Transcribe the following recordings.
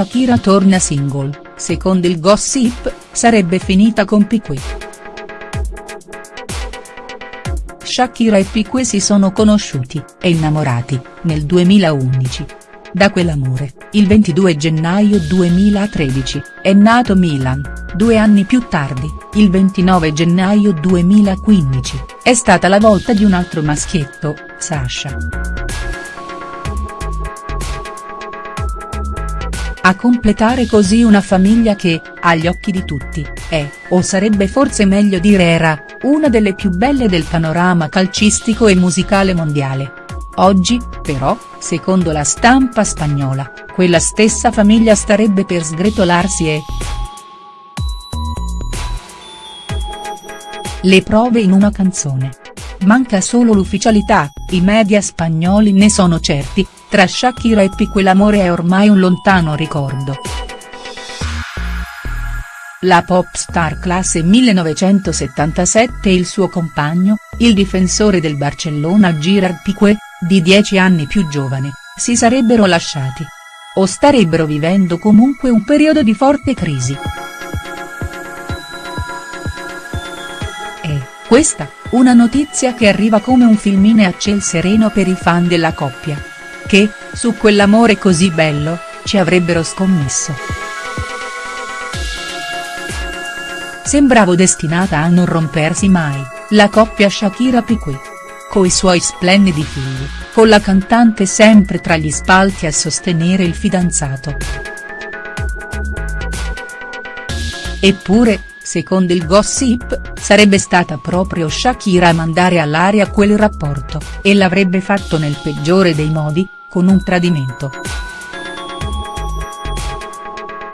Shakira torna single, secondo il gossip, sarebbe finita con Piqué. Shakira e Piqué si sono conosciuti, e innamorati, nel 2011. Da quell'amore, il 22 gennaio 2013, è nato Milan, due anni più tardi, il 29 gennaio 2015, è stata la volta di un altro maschietto, Sasha. A completare così una famiglia che, agli occhi di tutti, è, o sarebbe forse meglio dire era, una delle più belle del panorama calcistico e musicale mondiale. Oggi, però, secondo la stampa spagnola, quella stessa famiglia starebbe per sgretolarsi e. Le prove in una canzone. Manca solo l'ufficialità, i media spagnoli ne sono certi, tra Shakira e Piqué l'amore è ormai un lontano ricordo. La pop star classe 1977 e il suo compagno, il difensore del Barcellona Girard Piqué, di 10 anni più giovane, si sarebbero lasciati. O starebbero vivendo comunque un periodo di forte crisi. E, questa, una notizia che arriva come un filmine a ciel sereno per i fan della coppia. Che, su quell'amore così bello, ci avrebbero scommesso. Sembrava destinata a non rompersi mai, la coppia Shakira-Piqué. Coi suoi splendidi figli, con la cantante sempre tra gli spalti a sostenere il fidanzato. Eppure, secondo il gossip, sarebbe stata proprio Shakira a mandare all'aria quel rapporto, e l'avrebbe fatto nel peggiore dei modi, con un tradimento.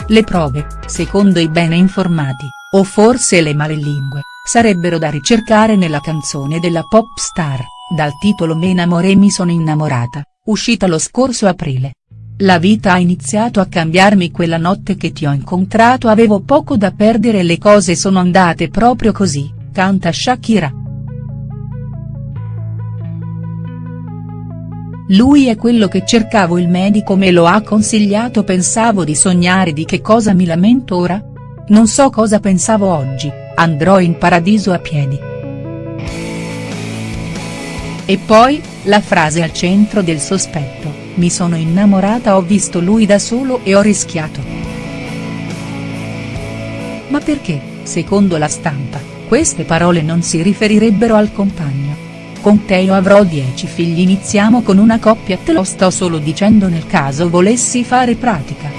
Le prove, secondo i bene informati, o forse le malelingue, sarebbero da ricercare nella canzone della pop star, dal titolo Me enamoré mi sono innamorata, uscita lo scorso aprile. La vita ha iniziato a cambiarmi quella notte che ti ho incontrato avevo poco da perdere e le cose sono andate proprio così, canta Shakira. Lui è quello che cercavo il medico me lo ha consigliato pensavo di sognare di che cosa mi lamento ora? Non so cosa pensavo oggi, andrò in paradiso a piedi. E poi, la frase al centro del sospetto, mi sono innamorata ho visto lui da solo e ho rischiato. Ma perché, secondo la stampa, queste parole non si riferirebbero al compagno? Con te io avrò dieci figli iniziamo con una coppia te lo sto solo dicendo nel caso volessi fare pratica.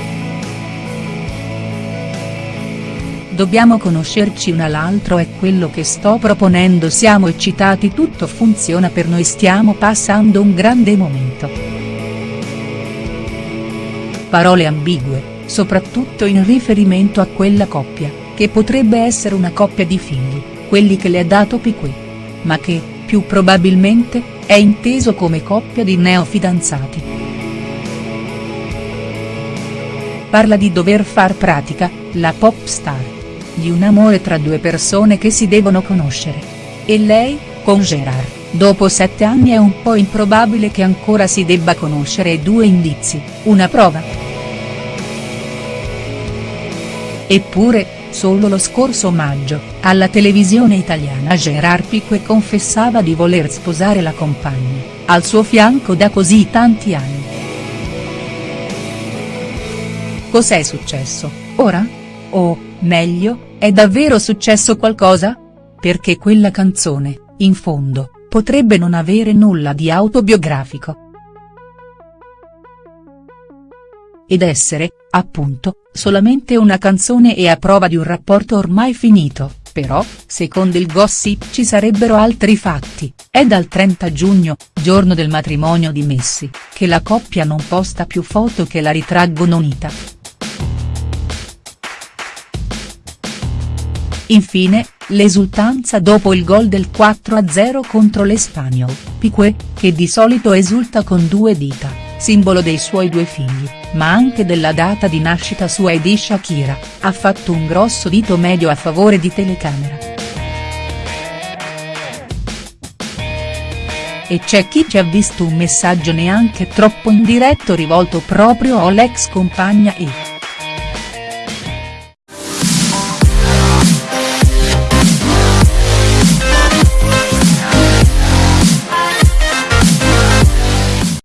Dobbiamo conoscerci un all'altro è quello che sto proponendo siamo eccitati tutto funziona per noi stiamo passando un grande momento. Parole ambigue, soprattutto in riferimento a quella coppia, che potrebbe essere una coppia di figli, quelli che le ha dato Piquet. Ma che, più probabilmente, è inteso come coppia di neofidanzati. Parla di dover far pratica, la pop star di un amore tra due persone che si devono conoscere. E lei, con Gerard, dopo sette anni è un po' improbabile che ancora si debba conoscere due indizi, una prova. Eppure, solo lo scorso maggio, alla televisione italiana Gerard Piqué confessava di voler sposare la compagna, al suo fianco da così tanti anni. Cos'è successo, ora? O, meglio, è davvero successo qualcosa? Perché quella canzone, in fondo, potrebbe non avere nulla di autobiografico. Ed essere, appunto, solamente una canzone e a prova di un rapporto ormai finito, però, secondo il gossip ci sarebbero altri fatti, è dal 30 giugno, giorno del matrimonio di Messi, che la coppia non posta più foto che la ritraggono unita. Infine, l'esultanza dopo il gol del 4-0 contro l'Espanyol, Piqué, che di solito esulta con due dita, simbolo dei suoi due figli, ma anche della data di nascita sua e di Shakira, ha fatto un grosso dito medio a favore di telecamera. E c'è chi ci ha visto un messaggio neanche troppo indiretto rivolto proprio all'ex compagna e.